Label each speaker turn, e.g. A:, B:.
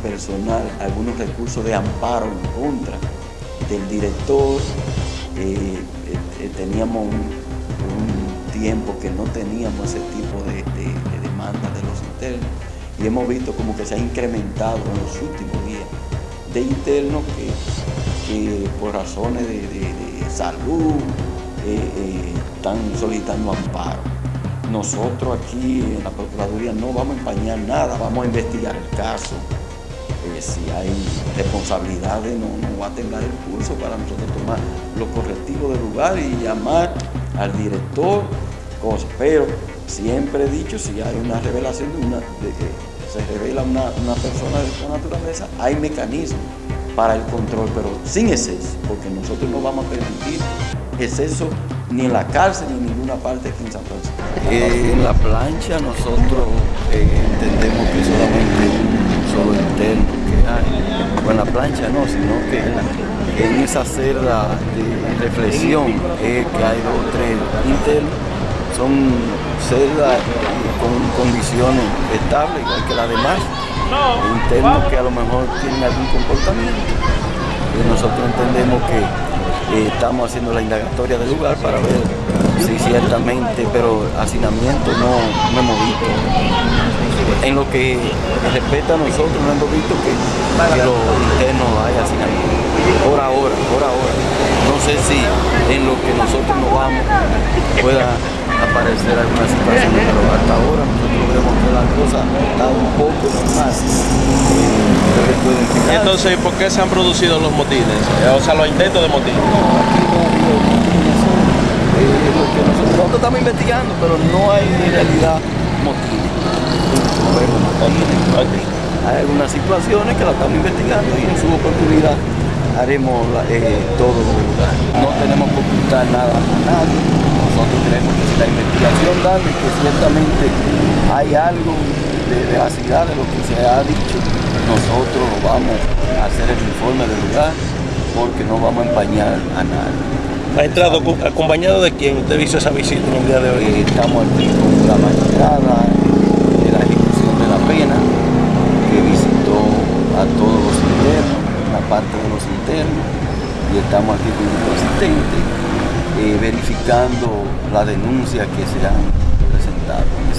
A: Unipersonal algunos recursos de amparo en contra del director. Eh, eh, teníamos un, tiempo que no teníamos ese tipo de, demanda de los internos y hemos visto como que se ha incrementado en los últimos días de internos que, por razones de, salud eh, están solicitando amparo. Nosotros aquí en la Procuraduría no vamos a empañar nada, vamos a investigar el caso. Eh, si hay responsabilidades, no, no va a tener el curso para nosotros tomar los correctivos del lugar y llamar al director, cosas. Pero siempre he dicho, si hay una revelación de, una, de que se revela una, una persona de esta naturaleza, hay mecanismos para el control, pero sin exceso, porque nosotros no vamos a permitir exceso ni en la cárcel ni en ninguna parte aquí en San Francisco. Eh, en la plancha nosotros eh, entendemos que solamente un solo interno plancha no, sino que en, esa celda de reflexión que hay dos tres internos. Son celdas con condiciones estables, igual que las demás. Internos que a lo mejor tienen algún comportamiento. Y nosotros entendemos que eh, estamos haciendo la indagatoria del lugar para ver si ciertamente, pero hacinamiento no, hemos visto. En lo que respecta a nosotros no hemos visto que, que los internos hay hacinamiento. Por ahora, por ahora. No sé si en lo que nosotros nos vamos pueda aparecer alguna situación, pero hasta ahora nosotros vemos que la cosa está un poco más.
B: Entonces, ¿por qué se han producido los motines? O sea, los intentos de motines.
A: aquí no ha habido eh, nosotros, nosotros, estamos investigando, pero no hay en realidad motines. Hay algunas situaciones que las estamos investigando y en su oportunidad haremos eh, todo lo No tenemos que ocultar nada a nadie. Nosotros creemos que si la investigación da que ciertamente hay algo de veracidad de lo que se ha dicho, nosotros vamos a hacer el informe del lugar porque no vamos a empañar a nadie.
B: ¿Ha entrado acompañado de quién? ¿Usted hizo esa visita en el día de hoy?
A: Eh, estamos aquí con la magistrada de la ejecución de la pena que visitó a todos los internos parte de los internos eh, verificando las denuncias que se han presentado. en